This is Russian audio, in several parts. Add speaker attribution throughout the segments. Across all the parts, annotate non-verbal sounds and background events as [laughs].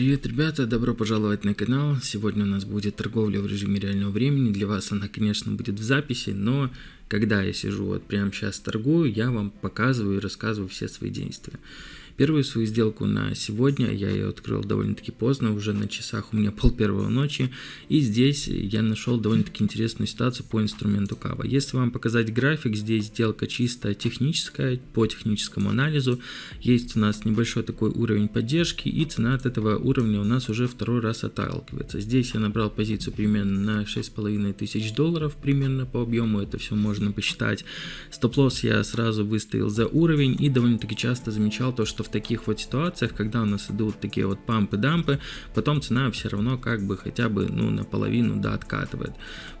Speaker 1: Привет, ребята! Добро пожаловать на канал. Сегодня у нас будет торговля в режиме реального времени. Для вас она, конечно, будет в записи, но когда я сижу вот прямо сейчас торгую, я вам показываю и рассказываю все свои действия. Первую свою сделку на сегодня я ее открыл довольно-таки поздно, уже на часах у меня [laughs] пол первого ночи. И здесь я нашел довольно-таки интересную ситуацию по инструменту Кава. Если вам показать график, здесь сделка чисто техническая, по техническому анализу. Есть у нас небольшой такой уровень поддержки и цена от этого уровня у нас уже второй раз отталкивается. Здесь я набрал позицию примерно на 6,5 тысяч долларов примерно по объему, это все можно посчитать. Стоп-лосс я сразу выставил за уровень и довольно-таки часто замечал то, что в таких вот ситуациях, когда у нас идут такие вот пампы-дампы, потом цена все равно как бы хотя бы ну наполовину да откатывает.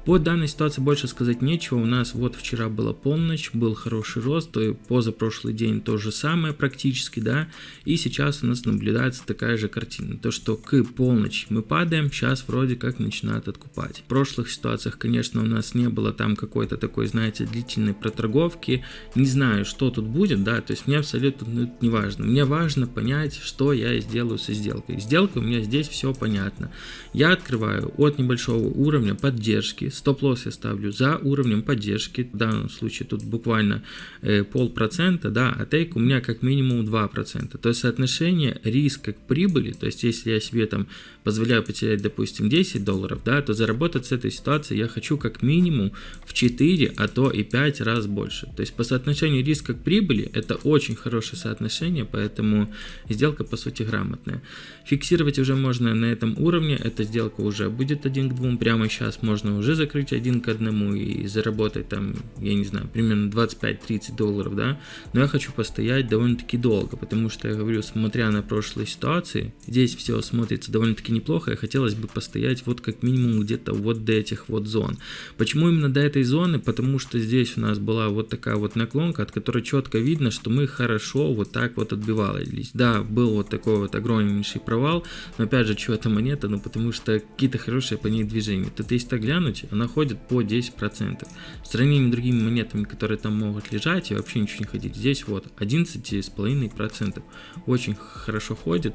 Speaker 1: По данной ситуации больше сказать нечего, у нас вот вчера была полночь, был хороший рост, и позапрошлый день то же самое практически, да, и сейчас у нас наблюдается такая же картина, то что к полночи мы падаем, сейчас вроде как начинают откупать. В прошлых ситуациях, конечно, у нас не было там какой-то такой, знаете, длительной проторговки, не знаю, что тут будет, да, то есть мне абсолютно ну, не важно, мне важно понять, что я сделаю со сделкой. Сделка у меня здесь все понятно. Я открываю от небольшого уровня поддержки, стоп-лосс я ставлю за уровнем поддержки, в данном случае тут буквально э, полпроцента, да, а тейк у меня как минимум 2%. То есть соотношение риска к прибыли, то есть если я себе там позволяю потерять, допустим, 10 долларов, да, то заработать с этой ситуации я хочу как минимум в 4, а то и 5 раз больше. То есть по соотношению риска к прибыли это очень хорошее соотношение, поэтому сделка по сути грамотная. Фиксировать уже можно на этом уровне, эта сделка уже будет один к двум, прямо сейчас можно уже закрыть один к одному и заработать там, я не знаю, примерно 25-30 долларов, да, но я хочу постоять довольно-таки долго, потому что я говорю, смотря на прошлые ситуации, здесь все смотрится довольно-таки довольно-таки неплохо, и хотелось бы постоять вот как минимум где-то вот до этих вот зон. Почему именно до этой зоны? Потому что здесь у нас была вот такая вот наклонка, от которой четко видно, что мы хорошо вот так вот отбивались. Да, был вот такой вот огромнейший провал, но опять же, что это монета? Ну потому что какие-то хорошие по ней движения. Тут если так глянуть, она ходит по 10%. В сравнении с другими монетами, которые там могут лежать и вообще ничего не ходить, здесь вот 11,5%. Очень хорошо ходит.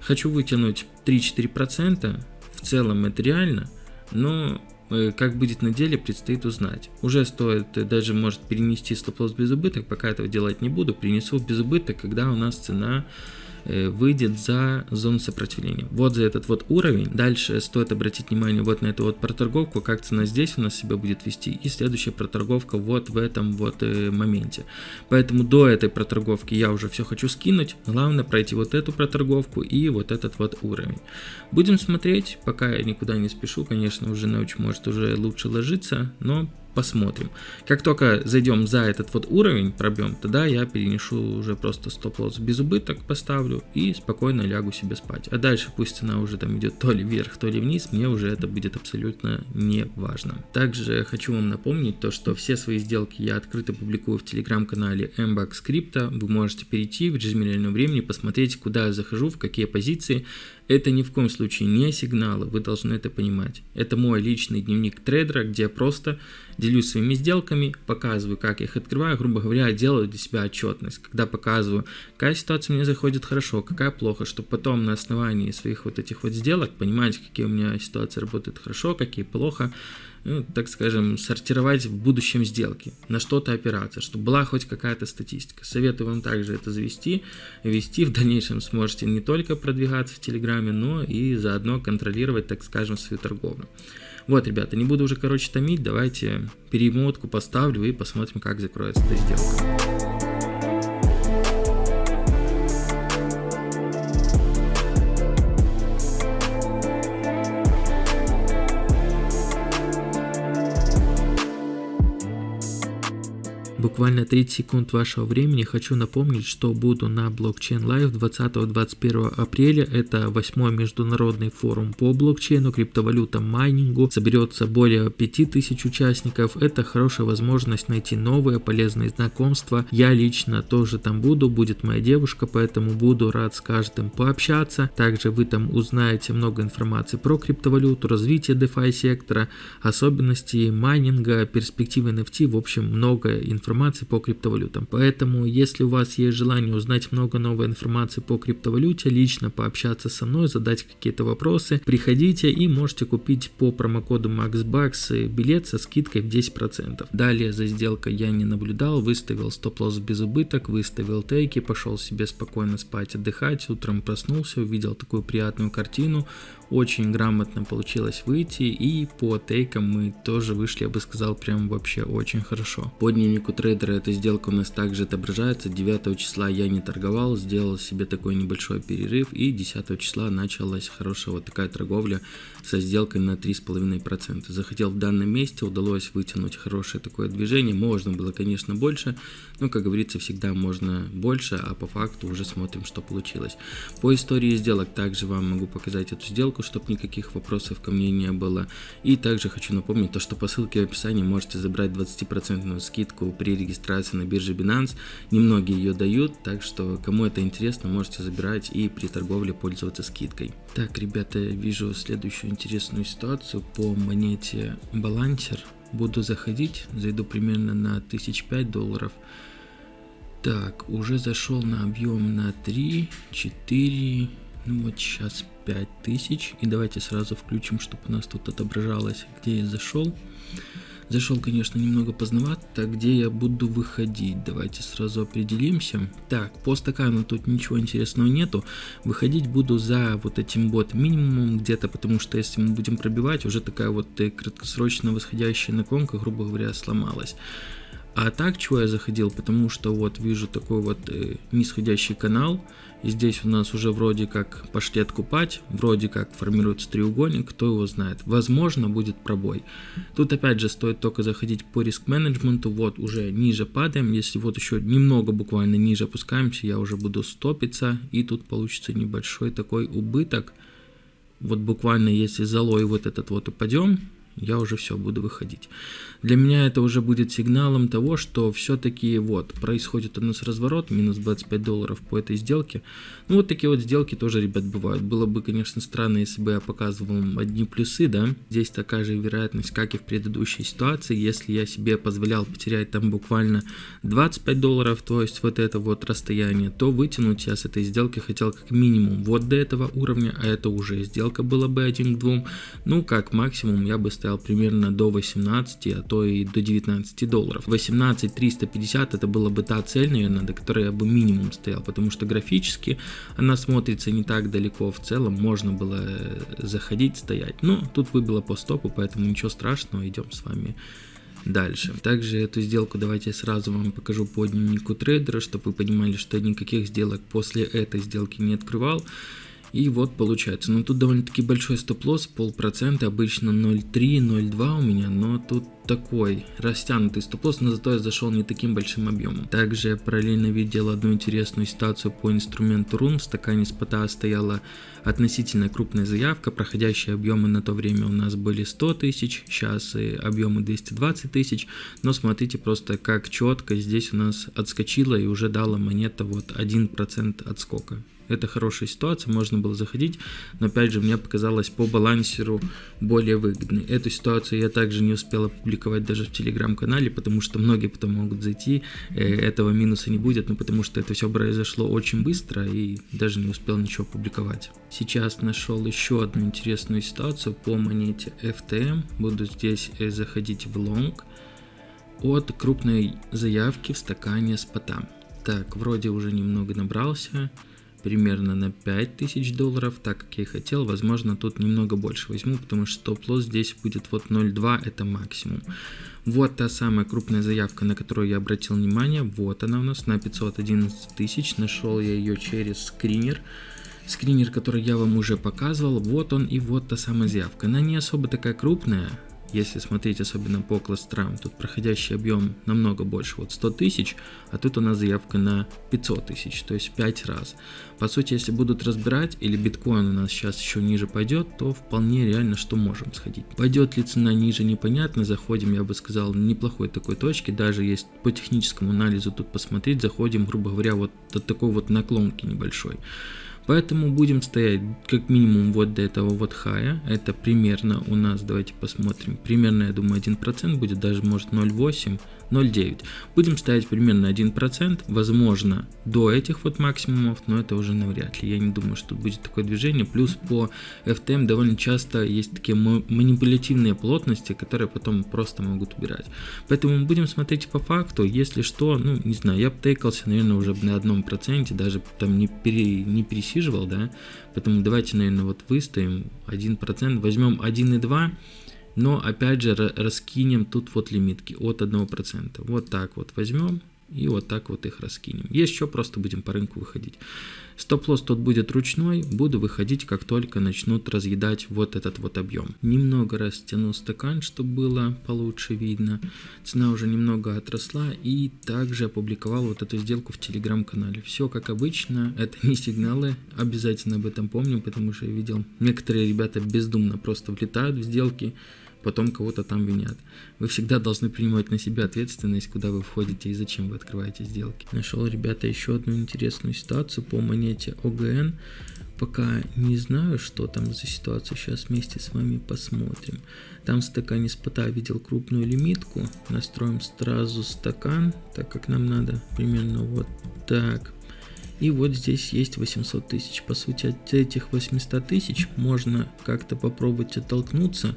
Speaker 1: Хочу вытянуть 3-4%, в целом это реально, но э, как будет на деле, предстоит узнать. Уже стоит э, даже может перенести стоп-лосс без убыток, пока этого делать не буду, принесу без убыток, когда у нас цена выйдет за зону сопротивления. Вот за этот вот уровень. Дальше стоит обратить внимание вот на эту вот проторговку, как цена здесь у нас себя будет вести. И следующая проторговка вот в этом вот э, моменте. Поэтому до этой проторговки я уже все хочу скинуть. Главное пройти вот эту проторговку и вот этот вот уровень. Будем смотреть, пока я никуда не спешу. Конечно, уже ночь может уже лучше ложиться, но посмотрим. Как только зайдем за этот вот уровень, пробьем, тогда я перенесу уже просто стоп-лосс без убыток, поставлю и спокойно лягу себе спать. А дальше пусть цена уже там идет то ли вверх, то ли вниз, мне уже это будет абсолютно не важно. Также хочу вам напомнить то, что все свои сделки я открыто публикую в телеграм-канале MBAX Crypto. Вы можете перейти в режиме реального времени, посмотреть, куда я захожу, в какие позиции. Это ни в коем случае не сигналы, вы должны это понимать. Это мой личный дневник трейдера, где я просто делюсь своими сделками, показываю, как я их открываю, грубо говоря, делаю для себя отчетность, когда показываю, какая ситуация мне заходит хорошо, какая плохо, чтобы потом на основании своих вот этих вот сделок понимать, какие у меня ситуации работают хорошо, какие плохо, ну, так скажем, сортировать в будущем сделки, на что-то опираться, чтобы была хоть какая-то статистика. Советую вам также это завести, вести, в дальнейшем сможете не только продвигаться в Телеграме, но и заодно контролировать, так скажем, свою торговлю. Вот, ребята, не буду уже, короче, томить, давайте перемотку поставлю и посмотрим, как закроется эта сделка. Буквально 30 секунд вашего времени хочу напомнить, что буду на Blockchain Live 20-21 апреля. Это восьмой международный форум по блокчейну, криптовалютам, майнингу. Соберется более 5000 участников. Это хорошая возможность найти новые полезные знакомства. Я лично тоже там буду, будет моя девушка, поэтому буду рад с каждым пообщаться. Также вы там узнаете много информации про криптовалюту, развитие DeFi сектора, особенности майнинга, перспективы NFT, в общем много информации информации по криптовалютам. Поэтому, если у вас есть желание узнать много новой информации по криптовалюте, лично пообщаться со мной, задать какие-то вопросы, приходите и можете купить по промокоду MaxBucks билет со скидкой в 10%. Далее за сделкой я не наблюдал, выставил стоп-лосс без убыток, выставил тейки, пошел себе спокойно спать, отдыхать, утром проснулся, увидел такую приятную картину, очень грамотно получилось выйти и по тейкам мы тоже вышли, я бы сказал, прям вообще очень хорошо. По дневнику трейдера эта сделка у нас также отображается, 9 числа я не торговал, сделал себе такой небольшой перерыв и 10 числа началась хорошая вот такая торговля со сделкой на 3,5%. Захотел в данном месте, удалось вытянуть хорошее такое движение, можно было конечно больше, но как говорится всегда можно больше, а по факту уже смотрим что получилось. По истории сделок также вам могу показать эту сделку, чтобы никаких вопросов ко мне не было. И также хочу напомнить то, что по ссылке в описании можете забрать 20% скидку при регистрации на бирже Binance. Немногие ее дают, так что кому это интересно, можете забирать и при торговле пользоваться скидкой. Так, ребята, вижу следующую интересную ситуацию по монете Balancer. Буду заходить, зайду примерно на 1005 долларов. Так, уже зашел на объем на 3, 4, ну вот сейчас 5000. И давайте сразу включим, чтобы у нас тут отображалось, где я зашел. Зашел, конечно, немного поздновато, где я буду выходить. Давайте сразу определимся. Так, по стакану тут ничего интересного нету. Выходить буду за вот этим бот минимумом где-то, потому что если мы будем пробивать, уже такая вот э, краткосрочно восходящая наклонка, грубо говоря, сломалась. А так, чего я заходил, потому что вот вижу такой вот э, нисходящий канал, и здесь у нас уже вроде как пошли откупать, вроде как формируется треугольник, кто его знает. Возможно будет пробой. Тут опять же стоит только заходить по риск менеджменту, вот уже ниже падаем, если вот еще немного буквально ниже опускаемся, я уже буду стопиться, и тут получится небольшой такой убыток. Вот буквально если залой вот этот вот упадем, я уже все буду выходить. Для меня это уже будет сигналом того, что все-таки вот происходит у нас разворот, минус 25 долларов по этой сделке. Ну вот такие вот сделки тоже, ребят, бывают. Было бы, конечно, странно, если бы я показывал вам одни плюсы, да. Здесь такая же вероятность, как и в предыдущей ситуации. Если я себе позволял потерять там буквально 25 долларов, то есть вот это вот расстояние, то вытянуть я с этой сделки хотел как минимум вот до этого уровня, а это уже сделка была бы 1 к 2. Ну, как максимум я бы примерно до 18, а то и до 19 долларов. 18 350 это была бы та цель, наверное, до которой я бы минимум стоял, потому что графически она смотрится не так далеко, в целом можно было э, заходить, стоять. Но тут выбило по стопу, поэтому ничего страшного, идем с вами дальше. Также эту сделку давайте сразу вам покажу по дневнику трейдера, чтобы вы понимали, что никаких сделок после этой сделки не открывал. И вот получается, ну тут довольно-таки большой стоп-лосс, полпроцента, обычно 0,3-0,2 у меня, но тут такой растянутый стоп-лосс, но зато я зашел не таким большим объемом. Также я параллельно видел одну интересную ситуацию по инструменту рун. В стакане спота стояла относительно крупная заявка, проходящие объемы на то время у нас были 100 тысяч, сейчас объемы 220 тысяч, но смотрите просто как четко здесь у нас отскочила и уже дала монета вот 1% отскока. Это хорошая ситуация, можно было заходить, но опять же мне показалось по балансеру более выгодной. Эту ситуацию я также не успел опубликовать даже в телеграм-канале, потому что многие потом могут зайти, э, этого минуса не будет, но потому что это все произошло очень быстро и даже не успел ничего публиковать. Сейчас нашел еще одну интересную ситуацию по монете FTM, буду здесь э, заходить в лонг от крупной заявки в стакане с. Так, вроде уже немного набрался примерно на 5000 долларов, так как я и хотел, возможно тут немного больше возьму, потому что стоп-лосс здесь будет вот 0.2, это максимум. Вот та самая крупная заявка, на которую я обратил внимание, вот она у нас на 511 тысяч, нашел я ее через скринер, скринер, который я вам уже показывал, вот он и вот та самая заявка, она не особо такая крупная, если смотреть особенно по кластерам, тут проходящий объем намного больше, вот 100 тысяч, а тут у нас заявка на 500 тысяч, то есть 5 раз. По сути, если будут разбирать, или биткоин у нас сейчас еще ниже пойдет, то вполне реально, что можем сходить. Пойдет ли цена ниже, непонятно, заходим, я бы сказал, неплохой такой точки, даже есть по техническому анализу тут посмотреть, заходим, грубо говоря, вот от такой вот наклонки небольшой. Поэтому будем стоять как минимум вот до этого вот хая. Это примерно у нас, давайте посмотрим, примерно, я думаю, 1% будет, даже может 0,8, 0,9. Будем ставить примерно 1%, возможно, до этих вот максимумов, но это уже навряд ли. Я не думаю, что будет такое движение. Плюс по FTM довольно часто есть такие манипулятивные плотности, которые потом просто могут убирать. Поэтому мы будем смотреть по факту. Если что, ну, не знаю, я бы тейкался, наверное, уже на одном проценте, даже там не, пере, не пересиживал, да. Поэтому давайте, наверное, вот выставим 1%, возьмем 1,2%. Но опять же раскинем тут вот лимитки от 1%. Вот так вот возьмем и вот так вот их раскинем. Еще просто будем по рынку выходить. Стоп-лосс тут будет ручной, буду выходить, как только начнут разъедать вот этот вот объем. Немного растяну стакан, чтобы было получше видно. Цена уже немного отросла и также опубликовал вот эту сделку в телеграм-канале. Все как обычно, это не сигналы, обязательно об этом помним, потому что я видел, некоторые ребята бездумно просто влетают в сделки, потом кого-то там винят. Вы всегда должны принимать на себя ответственность, куда вы входите и зачем вы открываете сделки. Нашел, ребята, еще одну интересную ситуацию по монете ОГН. Пока не знаю, что там за ситуация, сейчас вместе с вами посмотрим. Там в стакане спота видел крупную лимитку. Настроим сразу стакан, так как нам надо примерно вот так. И вот здесь есть 800 тысяч. По сути, от этих 800 тысяч можно как-то попробовать оттолкнуться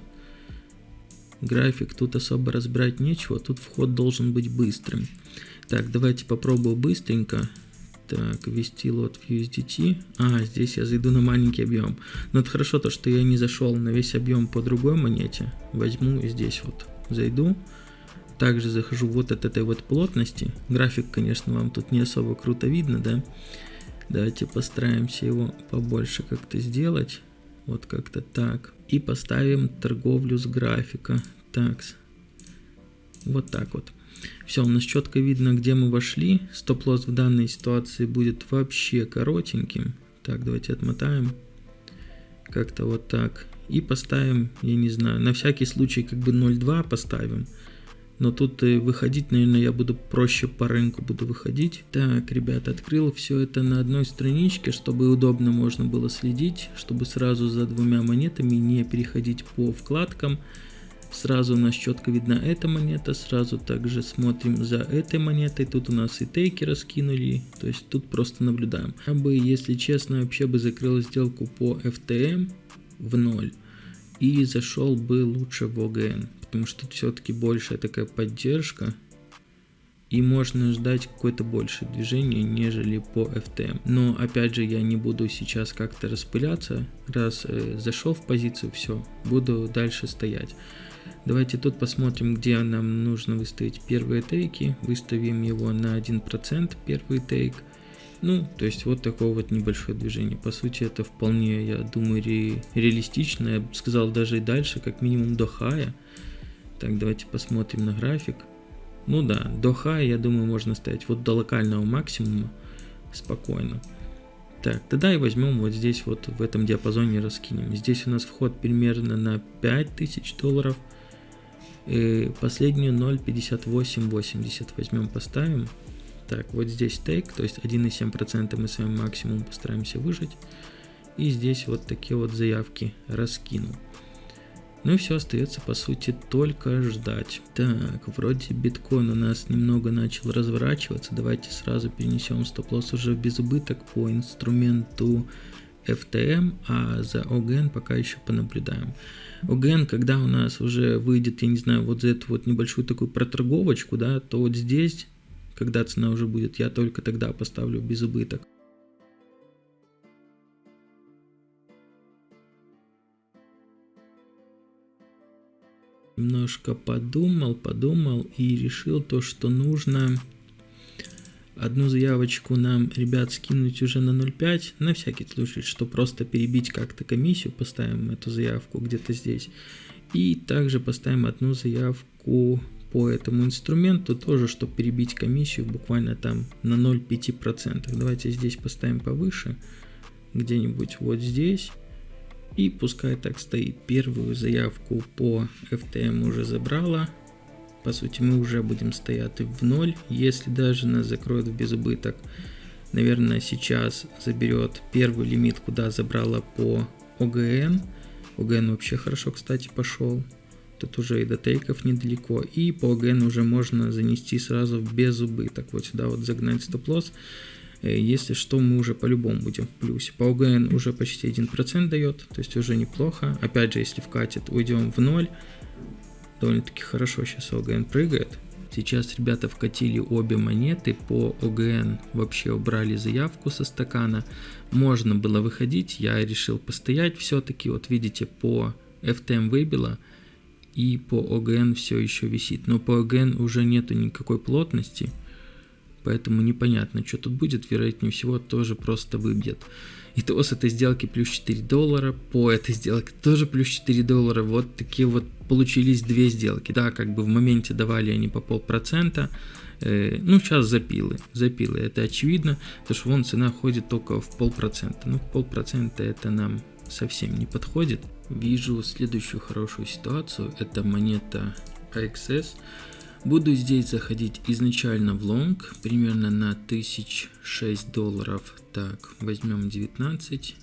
Speaker 1: График тут особо разбирать нечего, тут вход должен быть быстрым. Так, давайте попробую быстренько. Так, ввести лот в USDT. А, здесь я зайду на маленький объем. Но это хорошо то, что я не зашел на весь объем по другой монете. Возьму и здесь вот зайду. Также захожу вот от этой вот плотности. График, конечно, вам тут не особо круто видно, да? Давайте постараемся его побольше как-то сделать. Вот как-то так. И поставим торговлю с графика. Так. Вот так вот. Все, у нас четко видно, где мы вошли. Стоп-лосс в данной ситуации будет вообще коротеньким. Так, давайте отмотаем. Как-то вот так. И поставим, я не знаю, на всякий случай как бы 0.2 поставим. Но тут выходить, наверное, я буду проще по рынку буду выходить. Так, ребята, открыл все это на одной страничке, чтобы удобно можно было следить, чтобы сразу за двумя монетами не переходить по вкладкам. Сразу у нас четко видна эта монета, сразу также смотрим за этой монетой. Тут у нас и тейки раскинули, то есть тут просто наблюдаем. Я бы, если честно, вообще бы закрыл сделку по FTM в ноль и зашел бы лучше в OGN потому что все-таки большая такая поддержка, и можно ждать какое-то большее движение, нежели по FTM. Но опять же, я не буду сейчас как-то распыляться, раз э, зашел в позицию, все, буду дальше стоять. Давайте тут посмотрим, где нам нужно выставить первые тейки. Выставим его на 1% первый тейк. Ну, то есть вот такое вот небольшое движение. По сути, это вполне, я думаю, ре реалистично. Я бы сказал даже и дальше, как минимум до хая. Так, давайте посмотрим на график. Ну да, до хая, я думаю, можно ставить вот до локального максимума спокойно. Так, тогда и возьмем вот здесь вот в этом диапазоне раскинем. Здесь у нас вход примерно на 5000 долларов. И последнюю 0.5880 возьмем, поставим. Так, вот здесь тейк, то есть 1,7% мы с вами максимум постараемся выжить. И здесь вот такие вот заявки раскину. Ну и все остается по сути только ждать. Так, вроде биткоин у нас немного начал разворачиваться. Давайте сразу перенесем стоп-лосс уже в безубыток по инструменту FTM, а за OGN пока еще понаблюдаем. OGN, когда у нас уже выйдет, я не знаю, вот за эту вот небольшую такую проторговочку, да, то вот здесь, когда цена уже будет, я только тогда поставлю безубыток. немножко подумал, подумал и решил то, что нужно одну заявочку нам, ребят, скинуть уже на 0.5, на всякий случай, что просто перебить как-то комиссию, поставим эту заявку где-то здесь. И также поставим одну заявку по этому инструменту, тоже, чтобы перебить комиссию буквально там на 0,5%. Давайте здесь поставим повыше, где-нибудь вот здесь. И пускай так стоит. Первую заявку по FTM уже забрала. По сути мы уже будем стоять в ноль. Если даже нас закроют в безубыток, наверное сейчас заберет первый лимит, куда забрала по ОГН. ОГН вообще хорошо, кстати, пошел. Тут уже и до тейков недалеко. И по ОГН уже можно занести сразу без убыток. Вот сюда вот загнать стоп-лосс. Э, если что, мы уже по-любому будем в плюсе. По ОГН уже почти 1% дает, то есть уже неплохо. Опять же, если вкатит, уйдем в ноль. Довольно-таки хорошо сейчас ОГН прыгает. Сейчас ребята вкатили обе монеты, по ОГН вообще убрали заявку со стакана. Можно было выходить, я решил постоять все-таки. Вот видите, по FTM выбило и по ОГН все еще висит. Но по ОГН уже нету никакой плотности, поэтому непонятно, что тут будет. Вероятнее всего тоже просто выбьет. Итого с этой сделки плюс 4 доллара, по этой сделке тоже плюс 4 доллара. Вот такие вот получились две сделки. Да, как бы в моменте давали они по полпроцента. Э, ну, сейчас запилы. Запилы, это очевидно, потому что вон цена ходит только в полпроцента. Ну, полпроцента это нам совсем не подходит. Вижу следующую хорошую ситуацию. Это монета AXS. Буду здесь заходить изначально в лонг, примерно на 1006 долларов. Так, возьмем 19.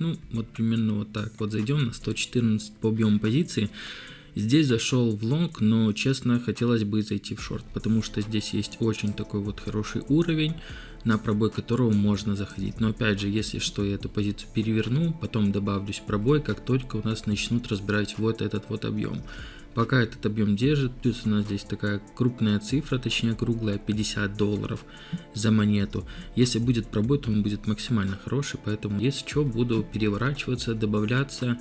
Speaker 1: Ну, вот примерно вот так. Вот зайдем на 114 по объему позиции. Здесь зашел в лонг, но честно хотелось бы зайти в шорт, потому что здесь есть очень такой вот хороший уровень, на пробой которого можно заходить. Но опять же, если что, я эту позицию переверну, потом добавлюсь в пробой, как только у нас начнут разбирать вот этот вот объем. Пока этот объем держит, плюс у нас здесь такая крупная цифра, точнее круглая, 50 долларов за монету. Если будет пробой, то он будет максимально хороший, поэтому если что, буду переворачиваться, добавляться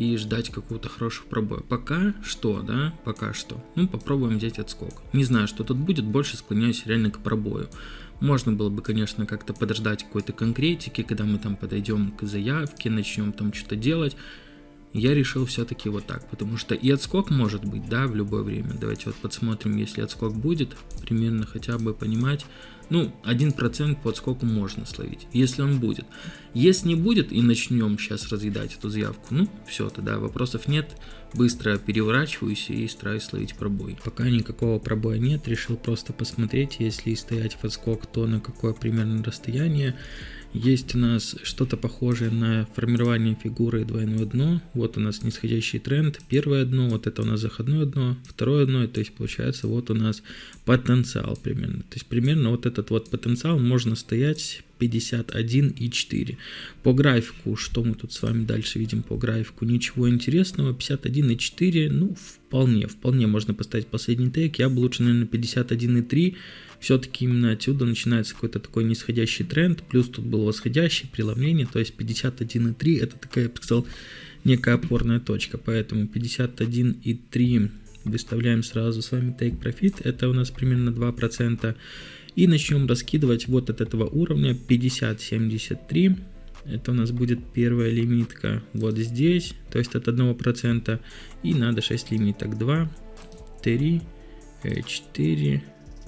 Speaker 1: и ждать какого-то хорошего пробоя. Пока что, да, пока что. Ну, попробуем взять отскок. Не знаю, что тут будет, больше склоняюсь реально к пробою. Можно было бы, конечно, как-то подождать какой-то конкретики, когда мы там подойдем к заявке, начнем там что-то делать я решил все-таки вот так, потому что и отскок может быть, да, в любое время. Давайте вот посмотрим, если отскок будет, примерно хотя бы понимать, ну, 1% по отскоку можно словить, если он будет. Если не будет и начнем сейчас разъедать эту заявку, ну, все, тогда вопросов нет, быстро переворачиваюсь и стараюсь словить пробой. Пока никакого пробоя нет, решил просто посмотреть, если стоять в отскок, то на какое примерно расстояние, есть у нас что-то похожее на формирование фигуры двойное дно. Вот у нас нисходящий тренд. Первое дно, вот это у нас заходное дно. Второе дно, то есть получается вот у нас потенциал примерно. То есть примерно вот этот вот потенциал можно стоять 51,4. По графику, что мы тут с вами дальше видим по графику? Ничего интересного, 51,4, ну вполне, вполне можно поставить последний тейк. Я бы лучше, наверное, 51,3 все-таки именно отсюда начинается какой-то такой нисходящий тренд, плюс тут был восходящий преломление, то есть 51,3 это такая, я бы сказал, некая опорная точка, поэтому 51,3 выставляем сразу с вами take profit, это у нас примерно 2%, и начнем раскидывать вот от этого уровня 50,73, это у нас будет первая лимитка вот здесь, то есть от 1%, и надо 6 лимиток, 2, 3, 4,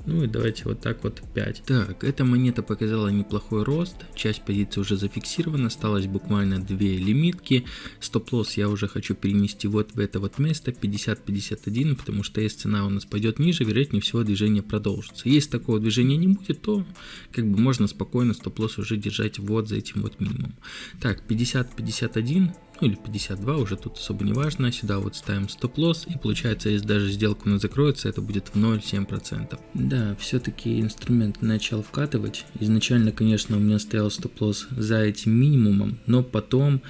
Speaker 1: ну и давайте вот так вот 5. Так, эта монета показала неплохой рост, часть позиции уже зафиксирована, осталось буквально 2 лимитки. Стоп-лосс я уже хочу перенести вот в это вот место, 50-51, потому что если цена у нас пойдет ниже, вероятнее всего движение продолжится. Если такого движения не будет, то как бы можно спокойно стоп-лосс уже держать вот за этим вот минимумом. Так, 50-51, ну или 52, уже тут особо не важно. Сюда вот ставим стоп-лосс, и получается, если даже сделка нас закроется, это будет в 0,7%. Да, все-таки инструмент начал вкатывать. Изначально, конечно, у меня стоял стоп-лосс за этим минимумом, но потом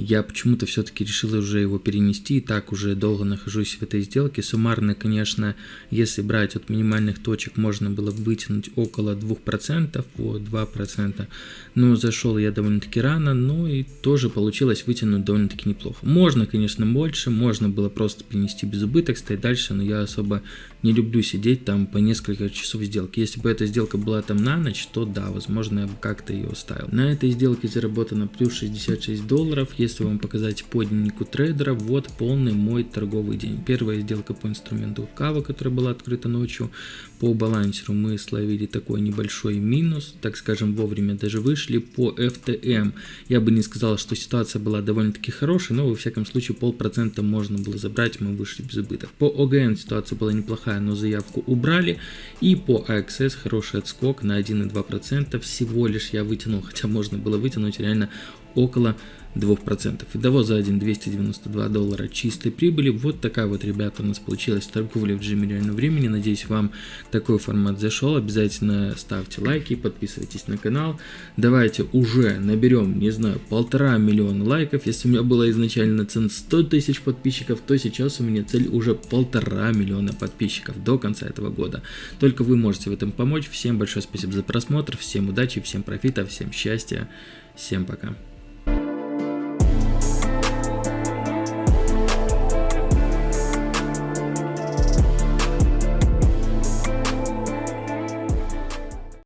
Speaker 1: я почему-то все-таки решил уже его перенести, и так уже долго нахожусь в этой сделке. Суммарно, конечно, если брать от минимальных точек, можно было вытянуть около 2% по 2%, но зашел я довольно-таки рано, но и тоже получилось вытянуть довольно-таки неплохо. Можно, конечно, больше, можно было просто перенести без убыток, стоять дальше, но я особо не люблю сидеть там по несколько часов сделки. Если бы эта сделка была там на ночь, то да, возможно, я бы как-то ее оставил. На этой сделке заработано плюс 66 долларов. Если вам показать по дневнику трейдера, вот полный мой торговый день. Первая сделка по инструменту Кава, которая была открыта ночью. По балансеру мы словили такой небольшой минус, так скажем, вовремя даже вышли. По FTM я бы не сказал, что ситуация была довольно-таки хорошая, но во всяком случае полпроцента можно было забрать, мы вышли без убыток. По OGN ситуация была неплохая но заявку убрали. И по AXS хороший отскок на 1,2%. Всего лишь я вытянул, хотя можно было вытянуть реально около 2%. Итого за один 292 доллара чистой прибыли. Вот такая вот, ребята, у нас получилась торговля в режиме реального времени. Надеюсь, вам такой формат зашел. Обязательно ставьте лайки, подписывайтесь на канал. Давайте уже наберем, не знаю, полтора миллиона лайков. Если у меня была изначально цена 100 тысяч подписчиков, то сейчас у меня цель уже полтора миллиона подписчиков до конца этого года. Только вы можете в этом помочь. Всем большое спасибо за просмотр, всем удачи, всем профита, всем счастья, всем пока.